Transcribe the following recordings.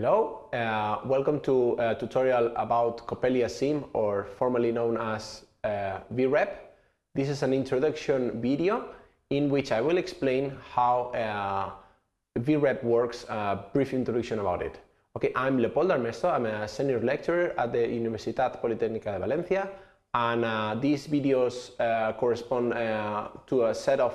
Hello, uh, welcome to a tutorial about Coppelia Sim or formerly known as uh, VREP. This is an introduction video in which I will explain how uh, VREP works, a brief introduction about it. Okay, I'm Leopoldo Armesto, I'm a senior lecturer at the Universitat Politécnica de Valencia and uh, these videos uh, correspond uh, to a set of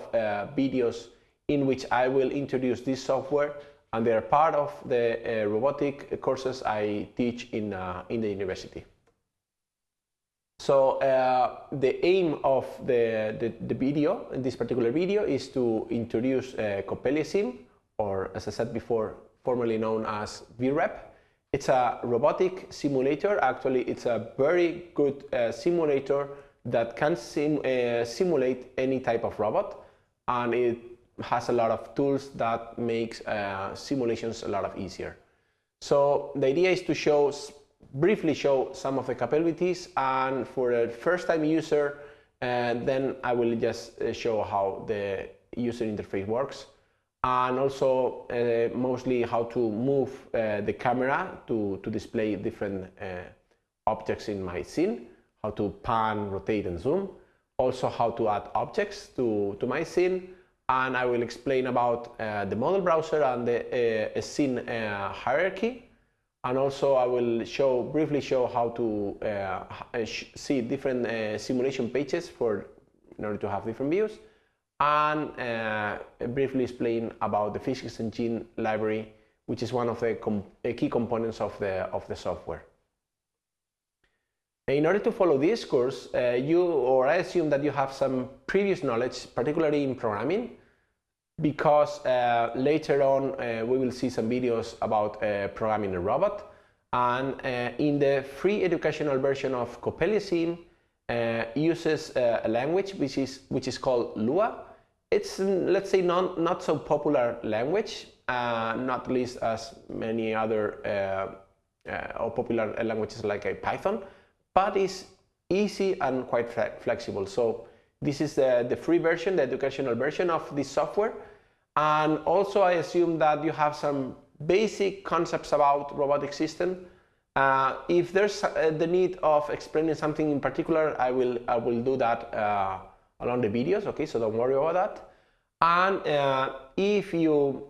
videos in which I will introduce this software and they are part of the uh, robotic courses I teach in, uh, in the university. So uh, the aim of the, the, the, video, in this particular video, is to introduce uh, Sim, or as I said before, formerly known as VREP. It's a robotic simulator. Actually, it's a very good uh, simulator that can sim uh, simulate any type of robot, and it has a lot of tools that makes uh, simulations a lot of easier. So the idea is to show, briefly show some of the capabilities and for a first time user, uh, then I will just uh, show how the user interface works and also uh, mostly how to move uh, the camera to, to display different uh, objects in my scene, how to pan, rotate and zoom, also how to add objects to, to my scene, and I will explain about uh, the model browser and the uh, scene uh, hierarchy and also I will show briefly show how to uh, uh, see different uh, simulation pages for in order to have different views and briefly explain about the physics engine library which is one of the com key components of the of the software. In order to follow this course, uh, you or I assume that you have some previous knowledge, particularly in programming, because uh, later on uh, we will see some videos about uh, programming a robot. And uh, in the free educational version of Coppelia Sim, uh, uses a language which is which is called Lua. It's mm, let's say not not so popular language, not least as many other or popular languages like Python but it's easy and quite flexible. So this is the, the free version, the educational version of this software. And also I assume that you have some basic concepts about robotic system. Uh, if there's uh, the need of explaining something in particular, I will, I will do that uh, along the videos, okay, so don't worry about that. And uh, if, you,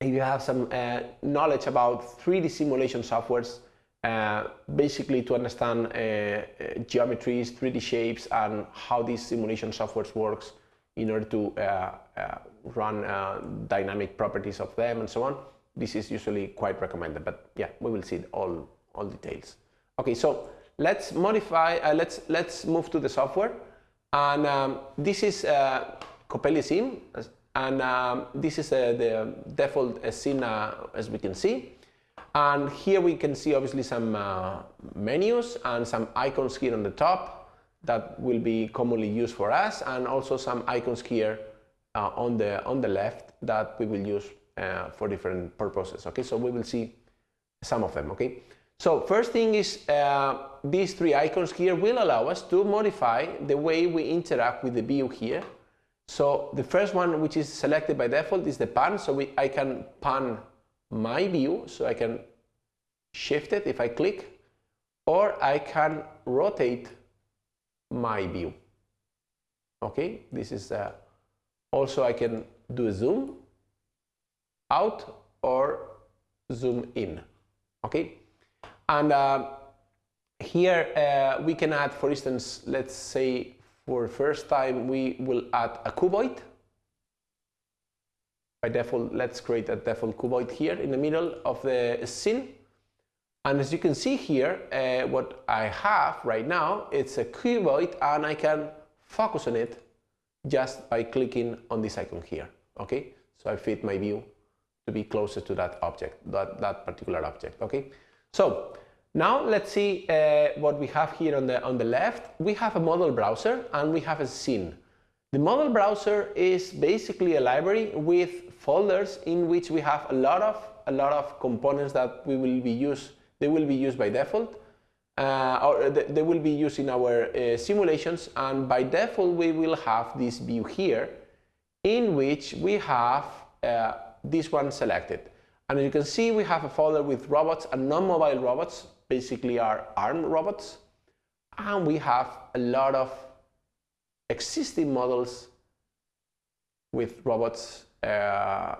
if you have some uh, knowledge about 3D simulation softwares, uh, basically to understand uh, uh geometries, 3D shapes, and how these simulation softwares works in order to uh, uh run dynamic properties of them and so on. This is usually quite recommended, but yeah, we will see all all details. Okay, so let's modify. let's let's move to the software, and um, this is uh, Coppelia Sim, and um, this is the default scene as we can see. And here we can see obviously some uh, menus and some icons here on the top that will be commonly used for us and also some icons here uh, on the on the left that we will use uh, for different purposes okay? So we will see some of them okay? So first thing is uh, these three icons here will allow us to modify the way we interact with the view here. So the first one which is selected by default is the pan. So we, I can pan my view, so I can shift it if I click, or I can rotate my view. Okay, this is uh, also I can do a zoom out or zoom in. Okay, and uh, here uh, we can add, for instance, let's say for first time we will add a cuboid by default, let's create a default cuboid here in the middle of the scene. And as you can see here, uh, what I have right now, it's a cuboid and I can focus on it just by clicking on this icon here, okay? So I fit my view to be closer to that object, that, that particular object, okay? So now let's see uh, what we have here on the, on the left. We have a model browser and we have a scene. The model browser is basically a library with folders in which we have a lot of a lot of components that we will be used they will be used by default uh, or they will be used in our uh, simulations and by default we will have this view here in which we have uh, this one selected And as you can see, we have a folder with robots and non-mobile robots, basically are ARM robots. And we have a lot of existing models with robots uh, uh,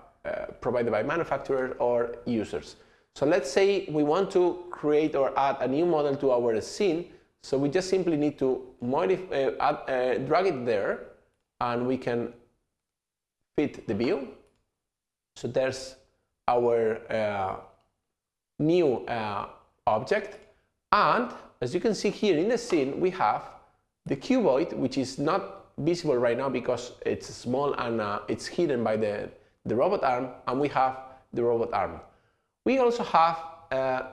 provided by manufacturers or users. So let's say we want to create or add a new model to our scene. So we just simply need to modify, uh, add, uh, drag it there and we can fit the view. So there's our uh, new object. And as you can see here in the scene, we have the cuboid, which is not visible right now because it's small and uh, it's hidden by the, the robot arm, and we have the robot arm. We also have a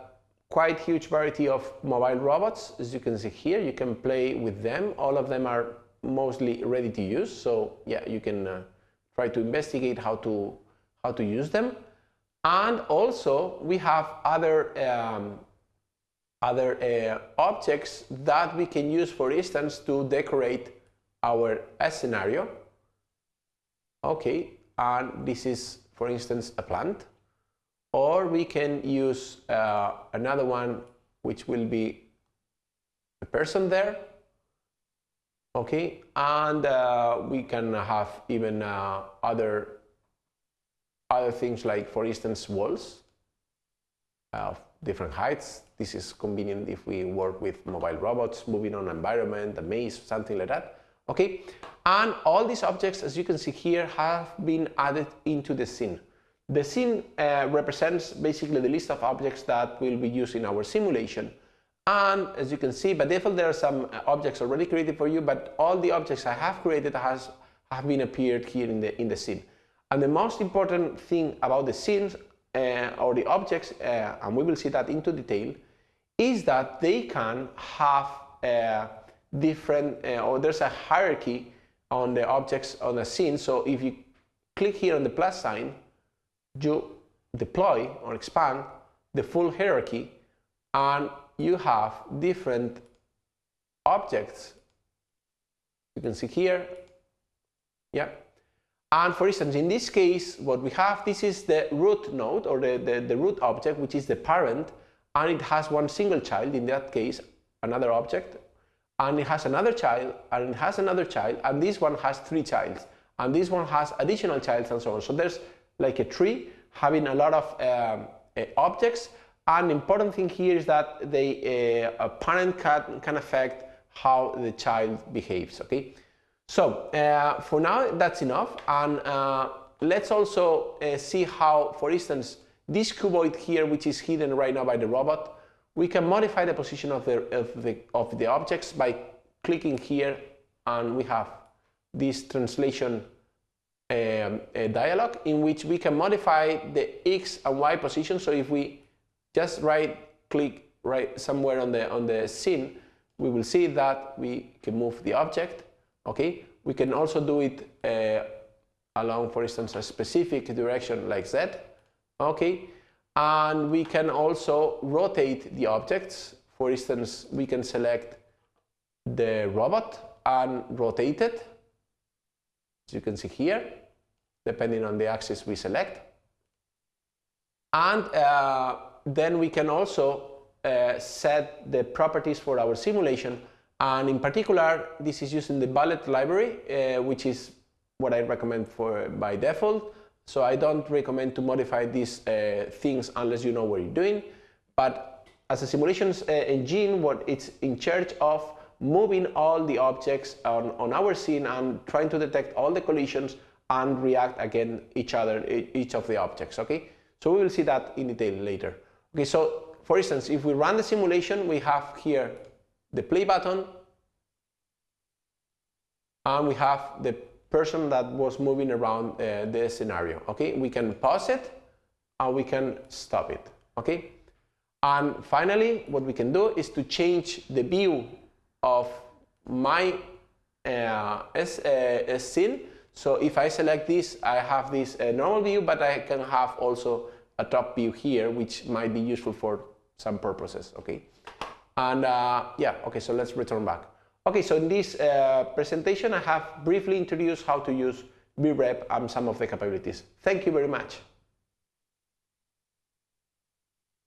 quite huge variety of mobile robots, as you can see here. You can play with them. All of them are mostly ready to use, so yeah, you can uh, try to investigate how to how to use them. And also we have other um, other uh, objects that we can use, for instance, to decorate our scenario. Okay, and this is, for instance, a plant. Or we can use uh, another one, which will be a person there. Okay, and uh, we can have even uh, other other things like, for instance, walls of different heights. This is convenient if we work with mobile robots, moving on environment, a maze, something like that. Okay, and all these objects, as you can see here, have been added into the scene. The scene uh, represents basically the list of objects that will be used in our simulation. And as you can see, by default, there are some uh, objects already created for you, but all the objects I have created has have been appeared here in the in the scene. And the most important thing about the scenes or the objects, uh, and we will see that into detail, is that they can have uh, different, uh, or there's a hierarchy on the objects on a scene. So if you click here on the plus sign, you deploy or expand the full hierarchy, and you have different objects. You can see here, yeah, and for instance, in this case, what we have, this is the root node or the, the, the, root object, which is the parent, and it has one single child, in that case, another object, and it has another child, and it has another child, and this one has three childs, and this one has additional childs, and so on. So there's like a tree having a lot of um, uh, objects, and important thing here is that the uh, parent can, can affect how the child behaves, okay? So uh, for now, that's enough. And uh, let's also uh, see how, for instance, this cuboid here, which is hidden right now by the robot, we can modify the position of the, of the, of the objects by clicking here and we have this translation um, dialog in which we can modify the X and Y position. So if we just right click right somewhere on the, on the scene, we will see that we can move the object Okay, we can also do it uh, along, for instance, a specific direction like Z. Okay, and we can also rotate the objects. For instance, we can select the robot and rotate it, as you can see here, depending on the axis we select. And uh, then we can also uh, set the properties for our simulation and in particular, this is using the Bullet library, uh, which is what I recommend for by default. So I don't recommend to modify these uh, things unless you know what you're doing. But as a simulations uh, engine, what it's in charge of moving all the objects on, on our scene and trying to detect all the collisions and react against each other, each of the objects, okay? So we will see that in detail later. Okay, so for instance, if we run the simulation, we have here the play button, and we have the person that was moving around uh, the scenario. Okay, we can pause it and we can stop it. Okay, and finally, what we can do is to change the view of my uh, uh, scene. So if I select this, I have this uh, normal view, but I can have also a top view here, which might be useful for some purposes. Okay. And uh, yeah, okay, so let's return back. Okay, so in this uh, presentation, I have briefly introduced how to use VREP and some of the capabilities. Thank you very much.